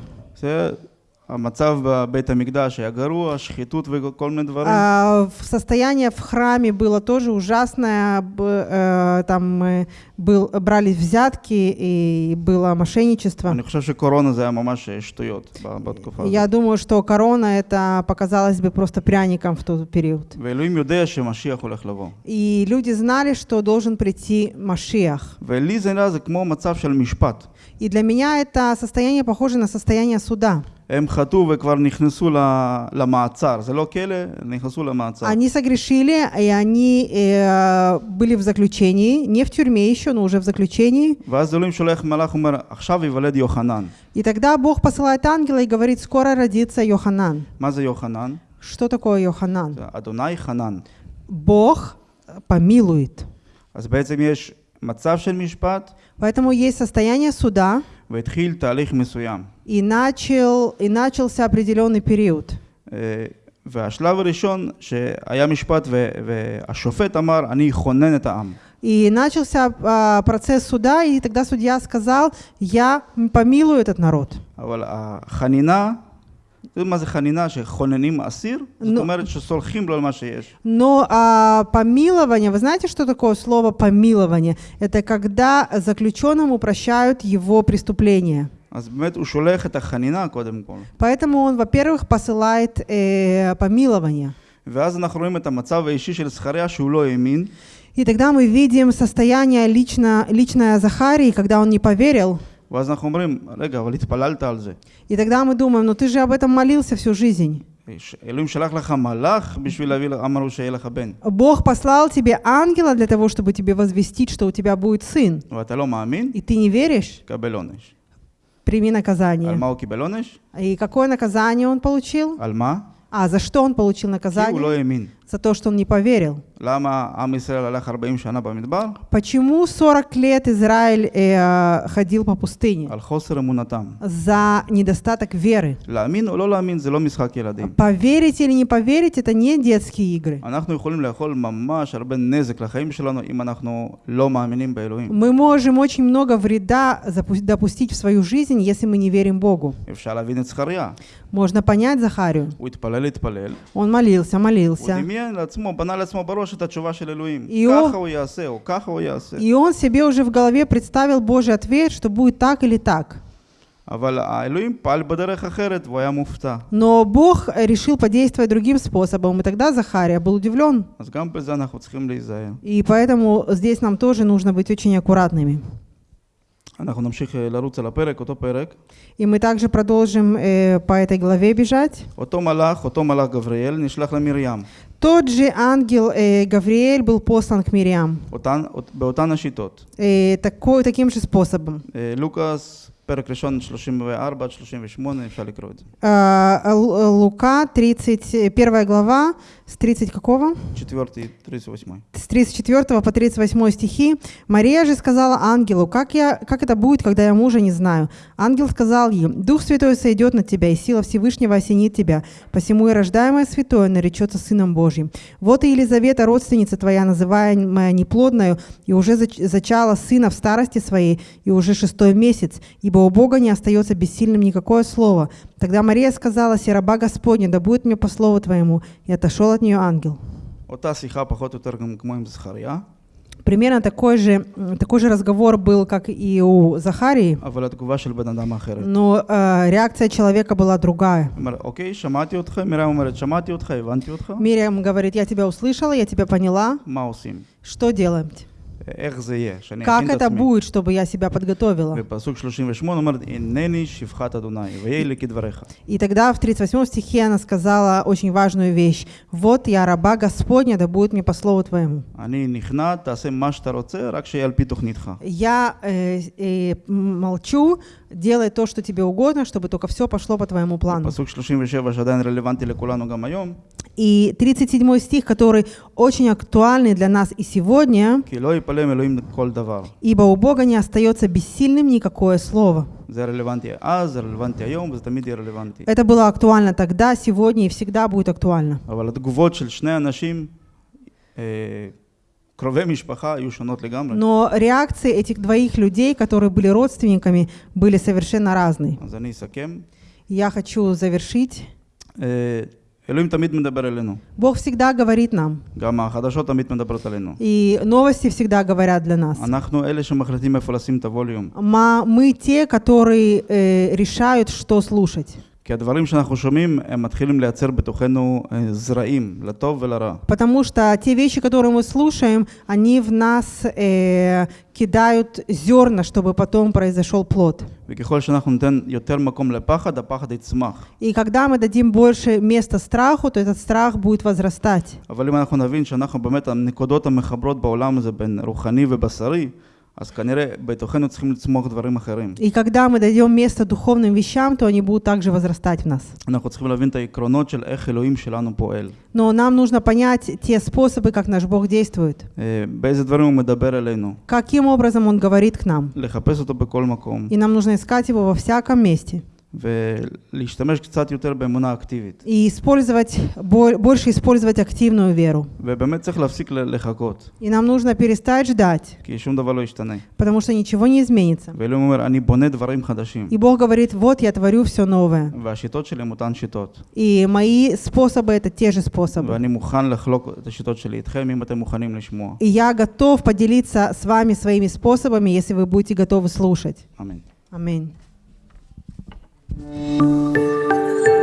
זה המצב בבית המקדש היה גרוע, שחיתות וכל מיני דברים. А, в- Состояние в храме было тоже ужасное. б- э, Там э, был, брались взятки и было мошенничество. אני חושב שקורונה זה היה ממש שטויות ב- בתקופה הזאת. Я думаю, что корона это показалось бы просто пряником в тот период. ואלוהים יודע שמשיח הולך לבוא. И люди знали, что должен прийти Машиах. ולי זה נראה זה כמו מצב של משפט. И для меня это состояние похоже на состояние суда. הם חטאו וכבר נכנסו ל- למעצר, זה לא כלא, נכנסו למעצר. Они согрешили, и они э, были в заключении, не в тюрьме еще, но уже в заключении. ואז אלוהים שולח מלאך ואומר, עכשיו ייוולד יוחנן. И тогда Бог посылает ангела и говорит, скоро родится Йоханан. מה זה יוחנן? Что такое Йоханан? זה אדוני חנן. Бог помилует. אז בעצם יש מצב של משפט, Поэтому есть состояние суда, והתחיל תהליך מסוים. и, начал, и начался определенный период. אה, והשלב הראשון, שהיה משפט ו- והשופט אמר, אני אכונן את העם. И начался а, процесс суда, и тогда судья сказал, я помилую этот народ. אבל החנינה, אתם יודעים מה זה חנינה? שחוננים אסיר? זאת נו. אומרת שסולחים לו על מה שיש. Но а, помилование, вы знаете, что такое слово помилование? Это когда заключенному прощают его преступления. אז באמת הוא שולח את החנינה קודם כל. Поэтому он, во-первых, посылает э, помилование. ואז אנחנו רואים את המצב האישי של זכריה שהוא לא האמין, И тогда мы видим состояние лично, личное Захарии, когда он не поверил. И тогда мы думаем, но ты же об этом молился всю жизнь. Бог послал тебе ангела для того, чтобы тебе возвестить, что у тебя будет сын. И ты не веришь? Прими наказание. И какое наказание он получил? А за что он получил наказание? за то, что он не поверил. Почему 40 лет Израиль э, ходил по пустыне? За недостаток веры. Поверить или не поверить, это не детские игры. Мы можем очень много вреда допустить в свою жизнь, если мы не верим Богу. Можно понять Захарию. Он молился, молился. דמיין לעצמו, בנה לעצמו בראש את התשובה של אלוהים. И он- ככה הוא יעשה, או ככה הוא יעשה. И он себе уже в голове представил Божий ответ, что будет так или так. אבל האלוהים פעל בדרך אחרת והוא היה מופתע. Но Бог решил подействовать другим способом, и тогда Захария был удивлен. אז גם בזה אנחנו צריכים להיזהר. И поэтому здесь нам тоже нужно быть очень аккуратными. אנחנו נמשיך אה, לרוץ על הפרק, אותו פרק. И мы также продолжим э, по этой главе бежать. אותו מלאך, אותו מלאך גבריאל, נשלח למרים. Тот же ангел э, Гавриэль был послан к Мириам. אותן, באותן השיטות. Э, такой, таким же способом. אה, לוקאס, פרק ראשון 34 עד 38, אפשר לקרוא את זה. А, Л- Лука, 31 глава, с 30 какого? 4, 38. С 34 по 38 стихи. Мария же сказала ангелу, как, я, как это будет, когда я мужа не знаю? Ангел сказал ей, Дух Святой сойдет на тебя, и сила Всевышнего осенит тебя. Посему и рождаемое святое наречется Сыном Божьим. Вот и Елизавета, родственница твоя, называемая неплодною, и уже зач- зачала сына в старости своей, и уже шестой месяц, ибо у Бога не остается бессильным никакое слово. Тогда Мария сказала, «Сераба Господня, да будет мне по слову Твоему». И отошел от нее ангел. Примерно такой же, такой же разговор был, как и у Захарии. Но э, реакция человека была другая. Мириам говорит, я тебя услышала, я тебя поняла. Что делаем? Как это будет, чтобы я себя подготовила? И тогда в 38 стихе она сказала очень важную вещь. «Вот я раба Господня, да будет мне по слову Твоему». Я э, э, молчу, делай то, что тебе угодно, чтобы только все пошло по твоему плану. И 37 стих, который очень актуальный для нас и сегодня. Ибо у Бога не остается бессильным никакое слово. Это было актуально тогда, сегодня и всегда будет актуально. Но реакции этих двоих людей, которые были родственниками, были совершенно разные. Я хочу завершить. Бог всегда говорит нам. И новости всегда говорят для нас. Мы те, которые э, решают, что слушать. כי הדברים שאנחנו שומעים, הם מתחילים לייצר בתוכנו אה, זרעים, לטוב ולרע. Потому что те вещи, которые мы слушаем, они в нас э, кидают зерна, чтобы потом произошел плод. וככל שאנחנו ניתן יותר מקום לפחד, הפחד יצמח. И когда мы дадим больше места страху, то этот страх будет возрастать. אבל אם אנחנו נבין שאנחנו באמת הנקודות המחברות בעולם הזה בין רוחני ובשרי, אז כנראה בתוכנו צריכים לצמוח דברים אחרים. И когда мы дадим место духовным вещам, то они будут также возрастать в нас. אנחנו צריכים להבין את העקרונות של איך אלוהים שלנו פועל. Но нам нужно понять те способы, как наш Бог действует. אה, באיזה דברים הוא מדבר אלינו. Каким образом Он говорит к нам. לחפש אותו בכל מקום. И нам нужно искать Его во всяком месте. ולהשתמש קצת יותר באמונה אקטיבית. И использовать, бо- больше использовать активную веру. ובאמת צריך להפסיק ל- לחכות, И нам нужно перестать ждать, כי שום דבר לא ישתנה. потому что ничего не изменится. ואלוהים אומר, אני בונה דברים חדשים. И Бог говорит, вот я творю все новое. והשיטות שלי הן אותן שיטות. И мои способы это те же способы. ואני מוכן לחלוק את השיטות שלי איתכם, אם אתם מוכנים לשמוע. И я готов поделиться с вами своими способами, если вы будете готовы слушать. אמן. Аминь. Música